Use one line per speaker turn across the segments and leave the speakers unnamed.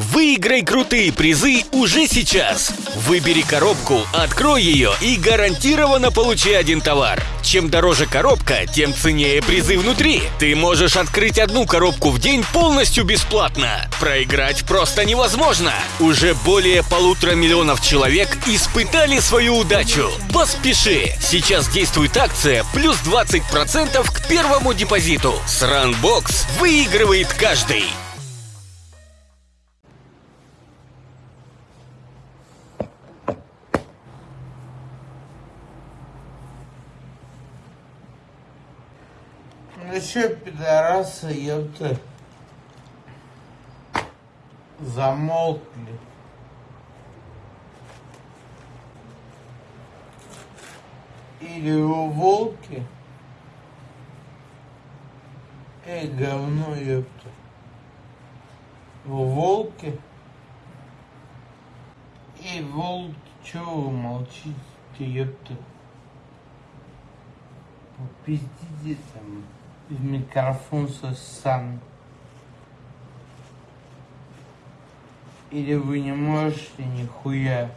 Выиграй крутые призы уже сейчас. Выбери коробку, открой ее и гарантированно получи один товар. Чем дороже коробка, тем ценнее призы внутри. Ты можешь открыть одну коробку в день полностью бесплатно. Проиграть просто невозможно. Уже более полутора миллионов человек испытали свою удачу. Поспеши! Сейчас действует акция плюс 20% к первому депозиту. С Runbox выигрывает каждый.
Ну чё, пидорасы, ёпта, замолкли. Или вы волки? Эй, говно, ёпта. Вы волки? Эй, волки, чё вы молчите, ёпта? Попиздите там микрофон со сам. Или вы не можете нихуя?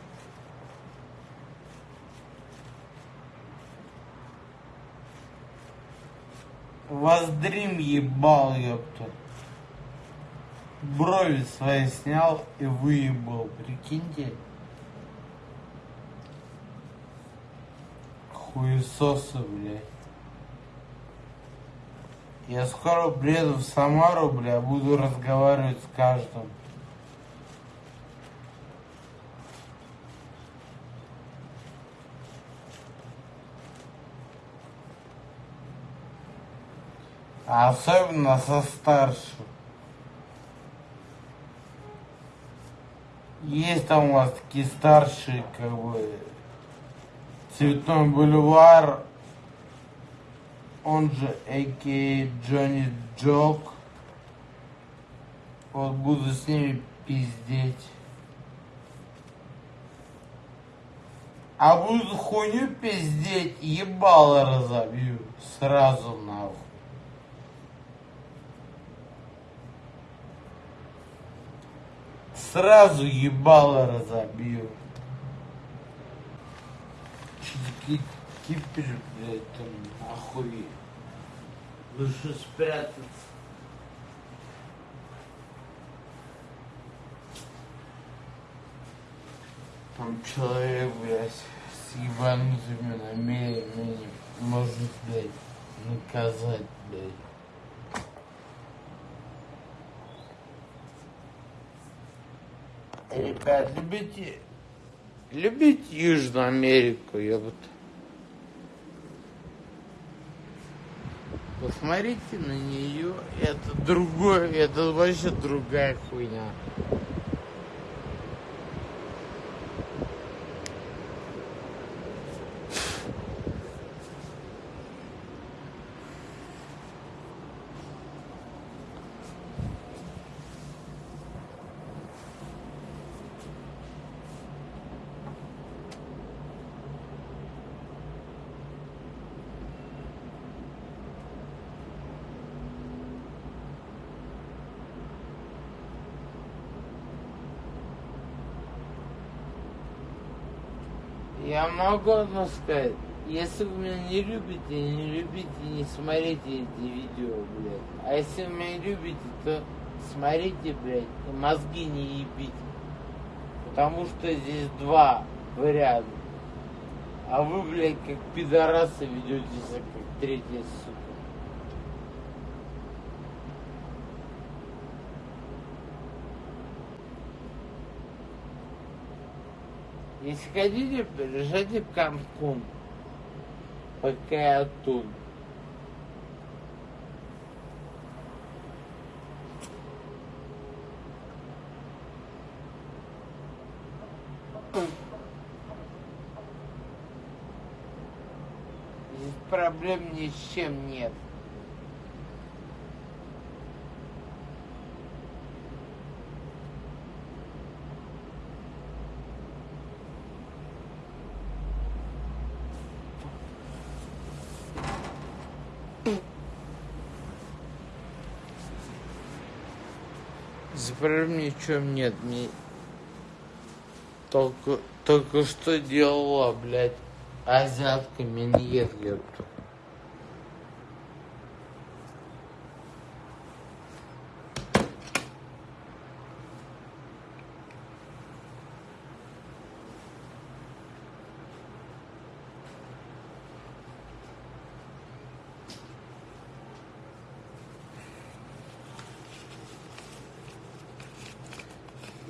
Вас дрим ебал, ёпта. Брови свои снял и выебал, прикиньте. Хуесосы, блядь. Я скоро приеду в Самару, бля, буду разговаривать с каждым. А особенно со старшим. Есть там у вас такие старшие, как бы, Цветной бульвар, он же А.К. Джонни Джок. Вот буду с ними пиздеть. А буду хуйню пиздеть, ебало разобью. Сразу нахуй. Сразу ебало разобью. Такие кипиш, блядь, там нахуй. Лучше спрятаться. Там человек, блядь, с ебанутыми намерениями может, блядь, наказать, блядь. Ребят, любите, любите Южную Америку, ёпта. Посмотрите на нее, это другое, это вообще другая хуйня. Я могу одно сказать. Если вы меня не любите, не любите, не смотрите эти видео, блядь. А если вы меня любите, то смотрите, блядь, и мозги не ебите. Потому что здесь два варианта. А вы, блядь, как пидорасы ведете себя, как третья сука. Если хотите, решайте в Канкун. Пока я тут. Здесь проблем ни с чем нет. Проблем ни в чем нет. Мне только, только что делала, блядь, азиатка миньет, ёпта.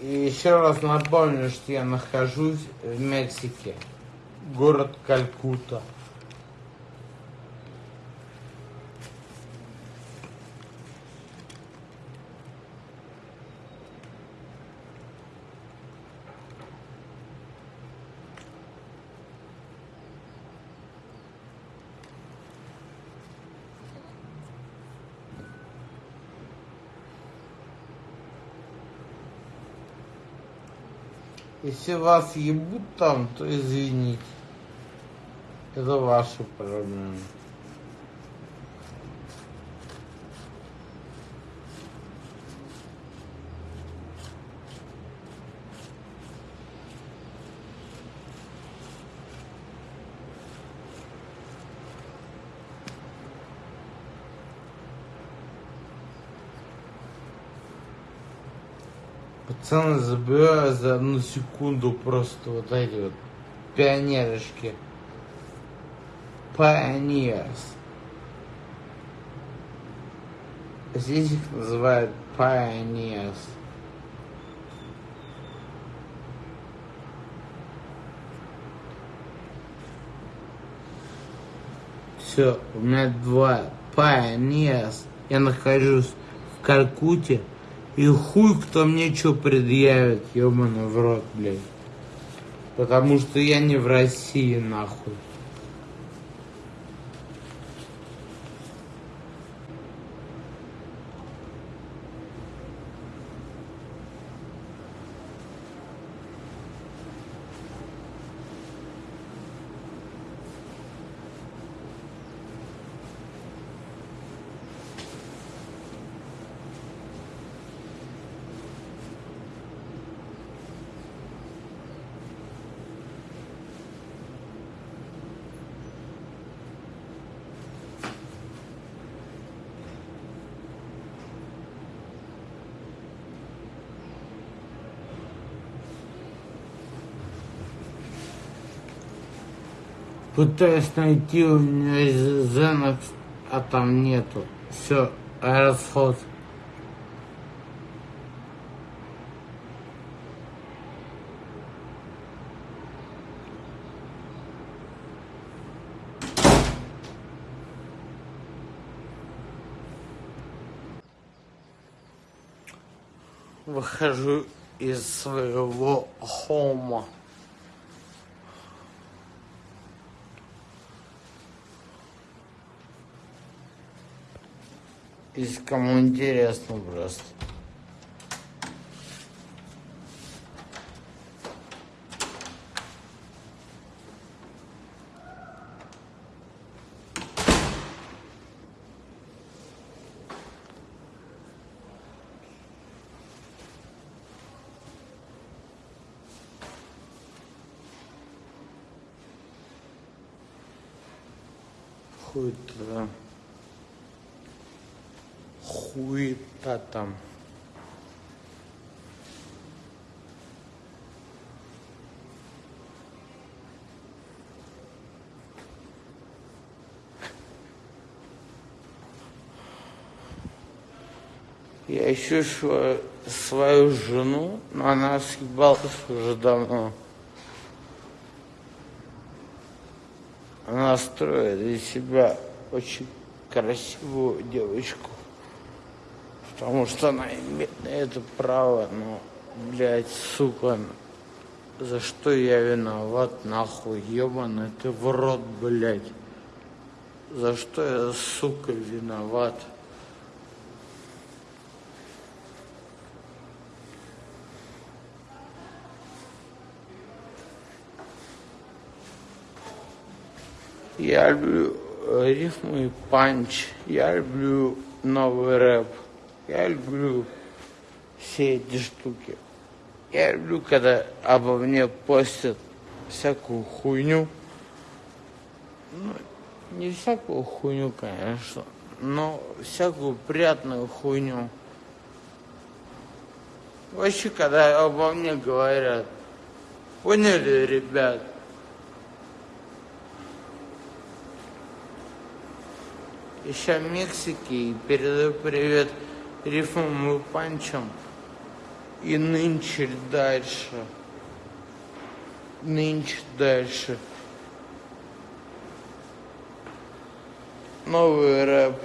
И еще раз напомню, что я нахожусь в Мексике. Город Калькутта. Если вас ебут там, то извините. Это ваши проблемы. Пацаны забираю за одну секунду просто вот эти вот пионерочки. Pioneers. Здесь их называют pioneers. Все, у меня два pioneers. Я нахожусь в Калькутте. И хуй кто мне что предъявит, ебаный в рот, блядь. Потому что я не в России, нахуй. Пытаюсь найти у меня Xanax, а там нету. Все, расход. Выхожу из своего хома. Если кому интересно просто. Ищу свою, жену, но она съебалась уже давно. Она строит из себя очень красивую девочку. Потому что она имеет это право, но, блядь, сука, за что я виноват, нахуй, ебаный ты в рот, блядь. За что я, сука, виноват? Я люблю рифмы и панч. Я люблю новый рэп. Я люблю все эти штуки. Я люблю, когда обо мне постят всякую хуйню. Ну, не всякую хуйню, конечно, но всякую приятную хуйню. Вообще, когда обо мне говорят, поняли, ребят? Еще Мексики и передаю привет рифмам и панчам. И нынче дальше. Нынче дальше. Новый рэп.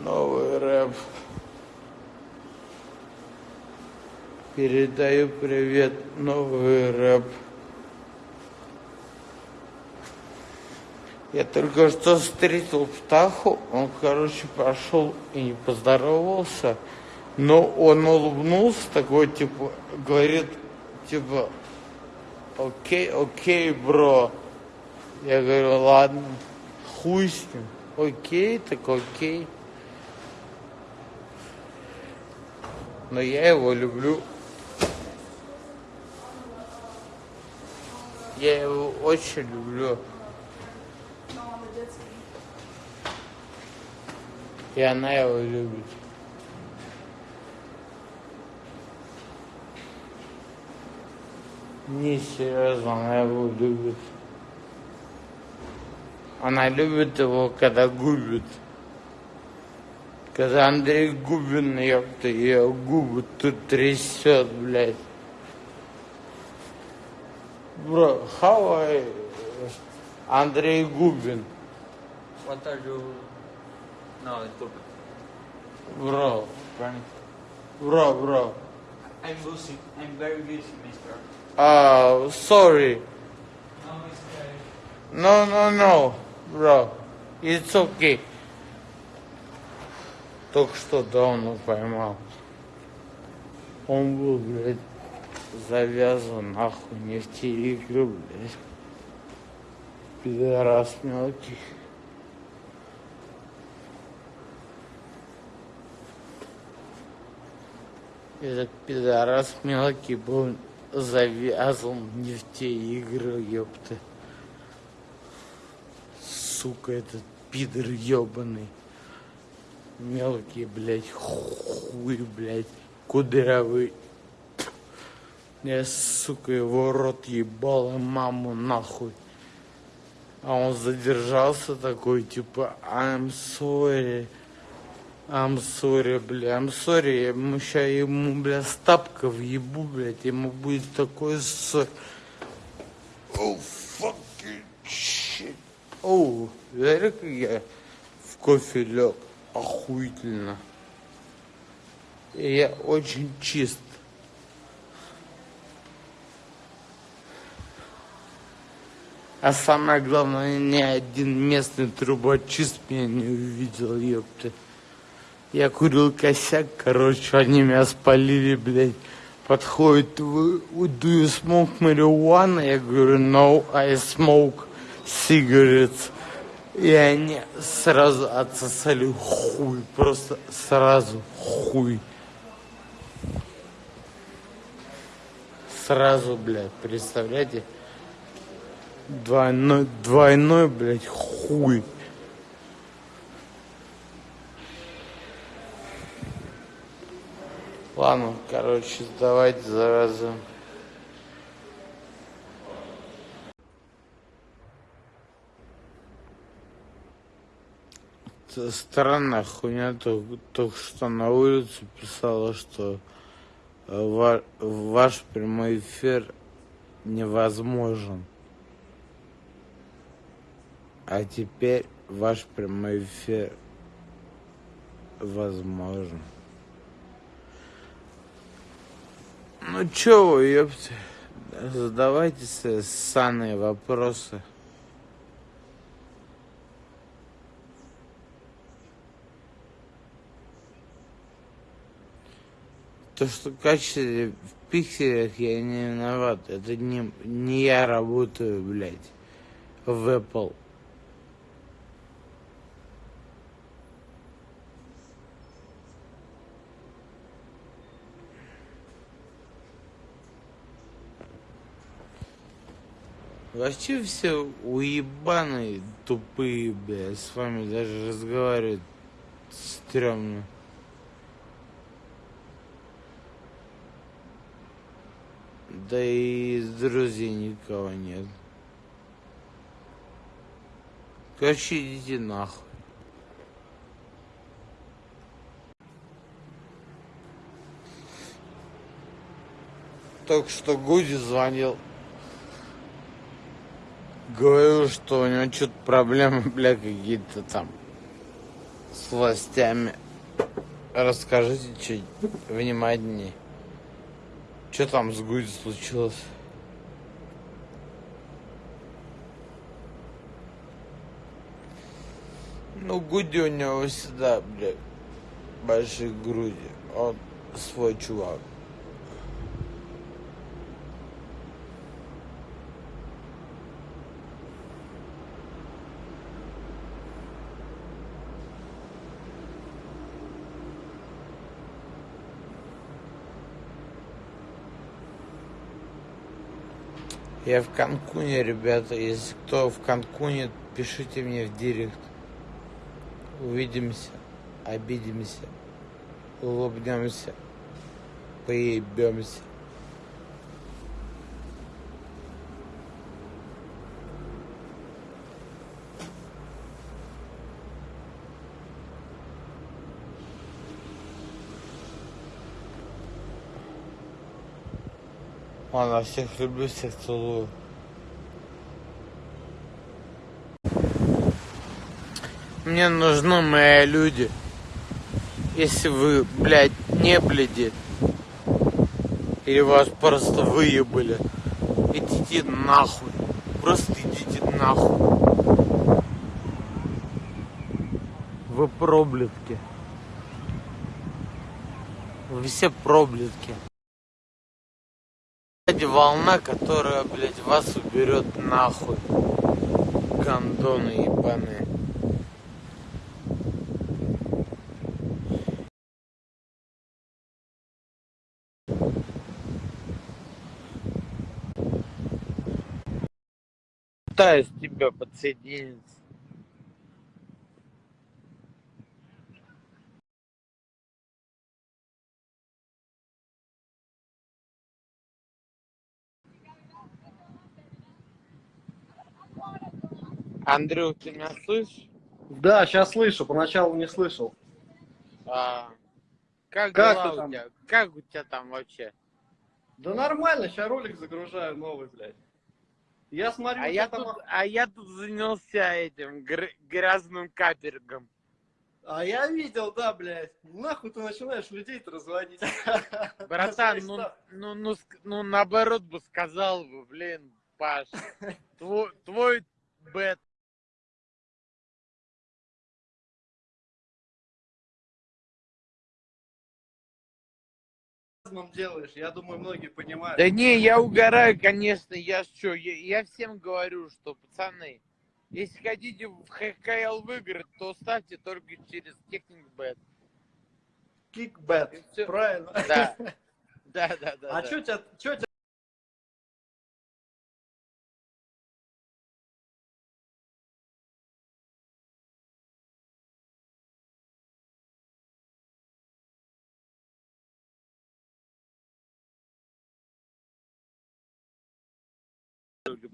Новый рэп. Передаю привет, новый рэп. Я только что встретил Птаху, он, короче, пошел и не поздоровался, но он улыбнулся, такой, типа, говорит, типа, окей, окей, бро. Я говорю, ладно, хуй с ним. Окей, так окей. Но я его люблю. Я его очень люблю. И она его любит. Не серьезно, она его любит. Она любит его, когда губит. Когда Андрей Губин, ёпта, ее губы тут трясет, блядь. Бро, how. Андрей Губин.
What now talking?
Бро,
Running.
бро, бро.
I'm busy. I'm very busy, mister.
Uh, sorry.
No, mister.
No, no, no, bro. It's okay. Только что Дауна поймал. Он был, блядь, завязан нахуй не в те игры, блядь. Пидорас мелкий. Этот пидорас мелкий был завязан не в те игры, ёпта. Сука, этот пидор ёбаный. Мелкий, блядь, хуй, блядь, кудрявый. Я, сука, его рот ебал, и маму нахуй. А он задержался такой, типа, I'm sorry. I'm sorry, бля, I'm sorry. Я ему ща ему, бля, с тапка въебу, блядь. Ему будет такой ссор. Oh, fucking shit. Оу, смотри, как я в кофе лег. Охуительно. И я очень чист. А самое главное, ни один местный трубочист меня не увидел, ёпта. Я курил косяк, короче, они меня спалили, блядь. Подходит, вы, do you smoke marijuana? Я говорю, no, I smoke cigarettes. И они сразу отсосали хуй, просто сразу хуй. Сразу, блядь, представляете? Двойной, двойной, блядь, хуй. Ладно, короче, давайте зараза. Странная хуйня, только, только что на улице писала, что э, ва- ваш прямой эфир невозможен. А теперь ваш прямой эфир возможен. Ну чё вы, ёпте, задавайте ссаные вопросы. То, что качество в пикселях я не виноват. Это не, не я работаю, блядь, в Apple. Вообще все уебаные, тупые, бля. С вами даже разговаривать стрёмно. Да и друзей никого нет. Короче, идите нахуй. Только что Гуди звонил. Говорил, что у него что-то проблемы, бля, какие-то там с властями. Расскажите чуть внимательнее. Что там с Гуди случилось? Ну, Гуди у него всегда, бля, большие груди. Он свой чувак. Я в Канкуне, ребята. Если кто в Канкуне, пишите мне в директ. Увидимся, обидимся, улыбнемся, поебемся. Ладно, всех люблю, всех целую. Мне нужны мои люди. Если вы, блядь, не бледи, или вас просто выебали, идите нахуй. Просто идите нахуй. Вы проблетки. Вы все проблетки. Блядь, волна, которая, блядь, вас уберет нахуй. Гандоны ебаные. Пытаюсь тебя подсоединиться. Андрюх, ты меня слышишь?
Да, сейчас слышу, поначалу не слышал.
А, как,
Как
дела у тебя? Как у тебя там вообще?
Да нормально, сейчас ролик загружаю новый, блядь. Я смотрю,
А я,
там...
тут, а я тут занялся этим гр- грязным капергом.
А я видел, да, блядь. Нахуй ты начинаешь людей-то разводить.
Братан, ну, ну, ну, ну наоборот бы сказал бы, блин, Паш, твой, твой бет.
Разным делаешь, я думаю, многие понимают.
Да не, я угораю, конечно, я что, я, я всем говорю, что, пацаны, если хотите в ХКЛ выиграть, то ставьте только через техник бет.
Кикбэт,
И всё.
правильно.
Да. Да, да, да.
А
да.
что тебя,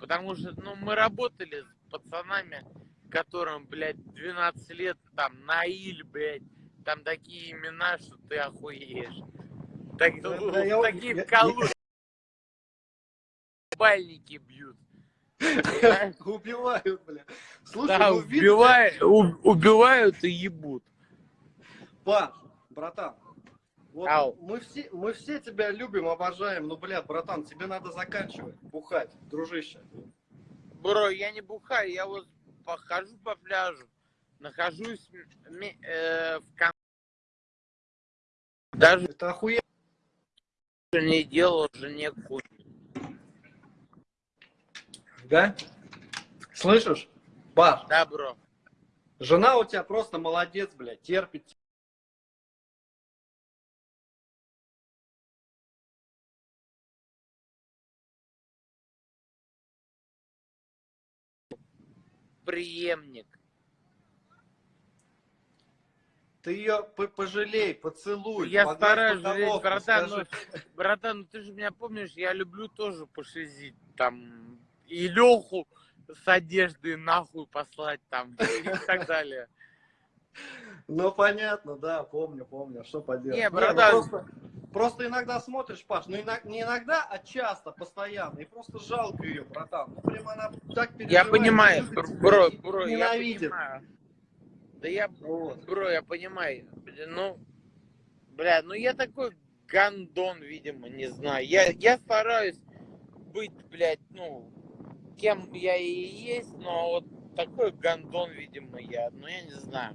Потому что, ну, мы работали с пацанами, которым, блядь, 12 лет, там, Наиль, блядь, там такие имена, что ты охуеешь. Так,
Да,
ну,
да, я-
такие
я-
бальники бьют.
убивают, бля? Слушай,
Да,
ну
убивают, убивают и ебут.
Паш, братан, вот
Ау.
мы все, мы все тебя любим, обожаем, но, бля, братан, тебе надо заканчивать бухать, дружище.
Бро, я не бухаю, я вот похожу по пляжу, нахожусь э, в кон... Даже
Это охуенно.
не делал жене хуй.
Да? Слышишь? Паш,
Да, бро.
жена у тебя просто молодец, блядь, терпит
преемник.
Ты ее пожалей, поцелуй.
Я стараюсь жалеть, братан,
скажи.
ну, братан, ну ты же меня помнишь, я люблю тоже пошизить, там, и Леху с одеждой нахуй послать, там, и так далее.
Ну, понятно, да, помню, помню, что поделать.
Не,
ну,
братан.
просто, просто иногда смотришь, Паш, ну иногда, не иногда, а часто, постоянно, и просто жалко ее, братан. Ну, прям она так переживает.
Я понимаю,
любит
бро, бро, бро, я
ненавидит.
понимаю. Да я,
Вот.
бро, я понимаю. Блин, Ну, бля, ну я такой гандон, видимо, не знаю. Я, я стараюсь быть, блядь, ну, кем я и есть, но вот такой гандон, видимо, я. Ну, я не знаю.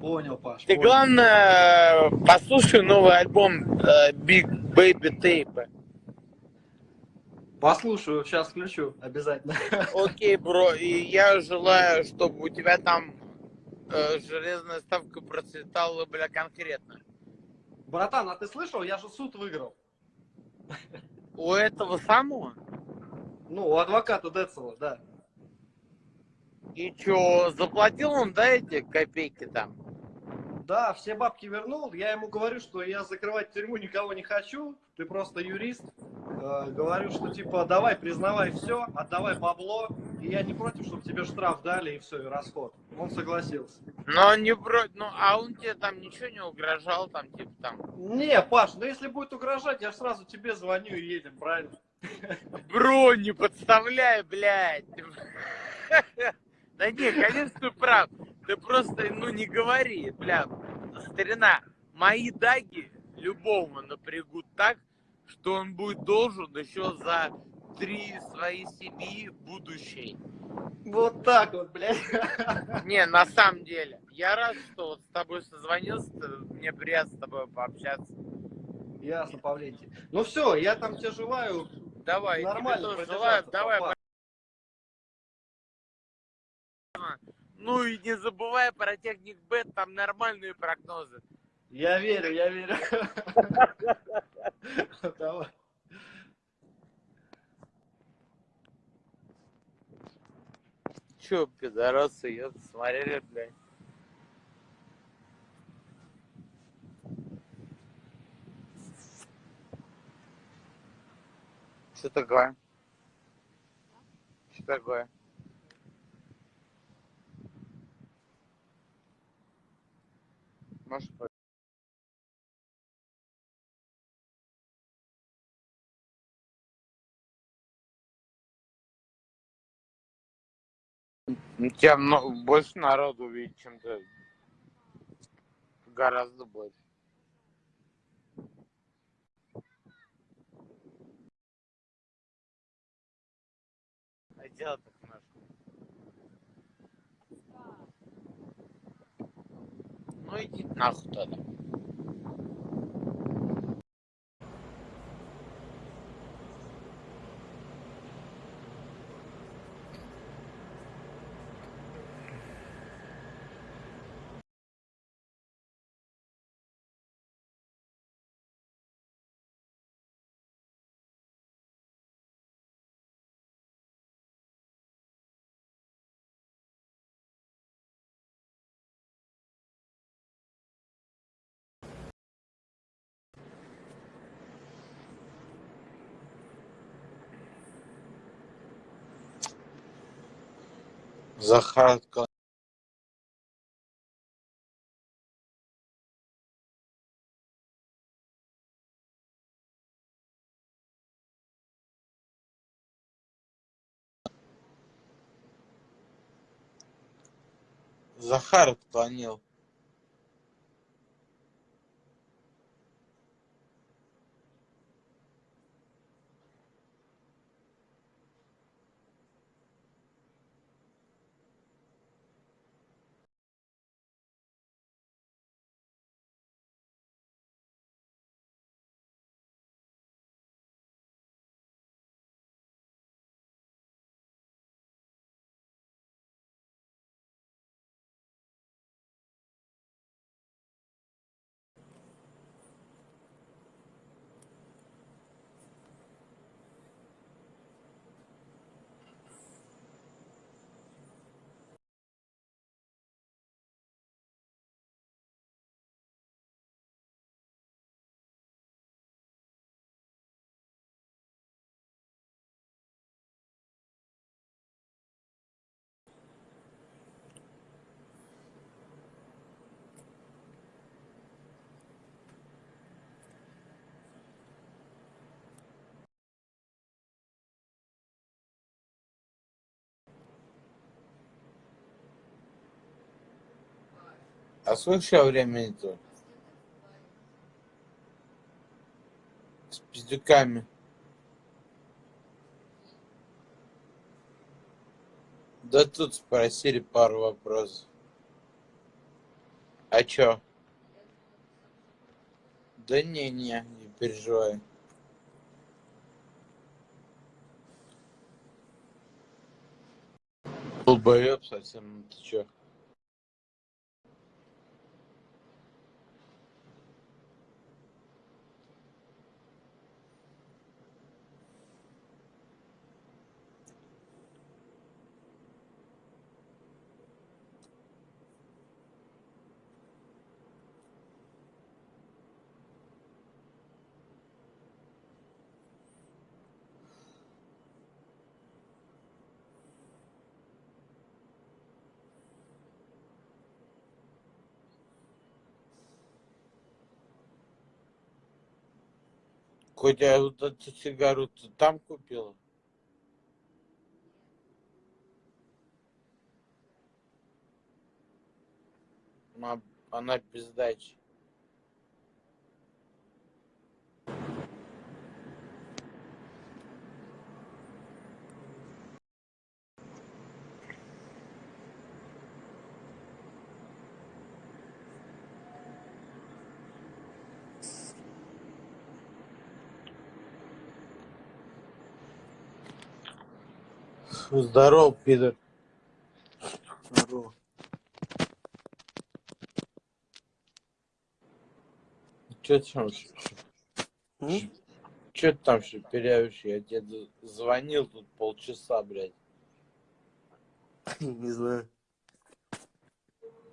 Понял, Паш.
Ты,
понял.
главное, послушай новый альбом э, Big Baby Tape.
Послушаю, сейчас включу, обязательно.
Окей, бро, и я желаю, чтобы у тебя там э, железная ставка процветала, бля, конкретно.
Братан, а ты слышал, я же суд выиграл.
У этого самого?
Ну, у адвоката Децела, да.
И чё, заплатил он, да, эти копейки там?
Да, все бабки вернул. Я ему говорю, что я закрывать тюрьму никого не хочу. Ты просто юрист. Э, говорю, что типа давай признавай все, отдавай бабло. И я не против, чтобы тебе штраф дали и все, и расход. Он согласился.
Но он не против, ну, а он тебе там ничего не угрожал, там, типа, там,
Не, Паш, ну если будет угрожать, я сразу тебе звоню и едем, правильно?
бро, не подставляй, блядь. Да не, конечно, ты прав. Ты просто, ну, не говори, бля, старина, мои даги любого напрягут так, что он будет должен еще за три свои семьи будущей.
Вот так вот, блядь.
Не, на самом деле, я рад, что вот с тобой созвонился, мне приятно с тобой пообщаться.
Ясно, Павлентий. Ну все, я там тебе желаю.
Давай,
Нормально
желаю, давай, Ну и не забывай про техник Бет, там нормальные прогнозы.
Я верю, я верю. Давай.
Че, пидорасы, я смотрели, блядь. Что такое? Что такое? Может, Ну, Тебя много, больше народу увидит, чем ты. Гораздо больше. А дело так наше. Ну иди нахуй тогда. Захар Захар отклонил. А сколько сейчас времени-то? С пиздюками. Да тут спросили пару вопросов. А чё? Да не-не, не переживай. Долбоёб совсем, ну ты чё? Котя, вот эту сигару там купила? Она, она без дачи. Здорово, пидор.
Здорово.
Че там, ты там шепелявишь? Я тебе звонил тут полчаса, блядь.
Не знаю.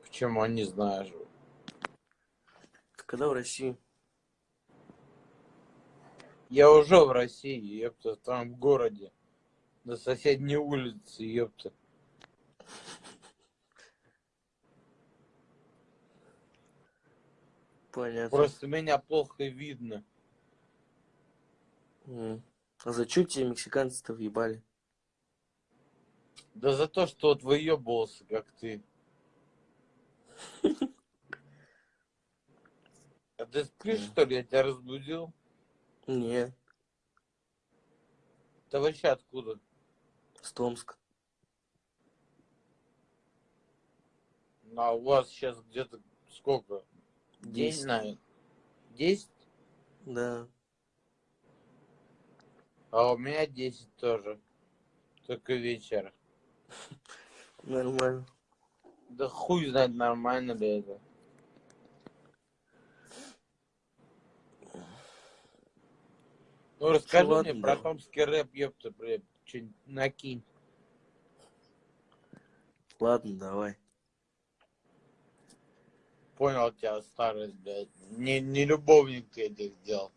Почему не знаешь?
Когда в России?
Я уже в России, там в городе. На соседней улице, ёпта.
Понятно.
Просто меня плохо видно.
А за чё тебе мексиканцы-то въебали?
Да за то, что вот выебывался, как ты. А ты спишь, что ли? Я тебя разбудил?
Не,
Ты вообще откуда?
С Томска.
Ну, а у вас сейчас где-то сколько?
Десять.
наверное. Десять?
Да.
А у меня десять тоже. Только вечер.
Нормально.
Да хуй знает, нормально ли это. Ну, расскажи
ладно,
мне про
да.
томский рэп, ёпта, блядь, что-нибудь накинь.
Ладно, давай.
Понял тебя, старость, блядь. Не, не любовник ты этих дел.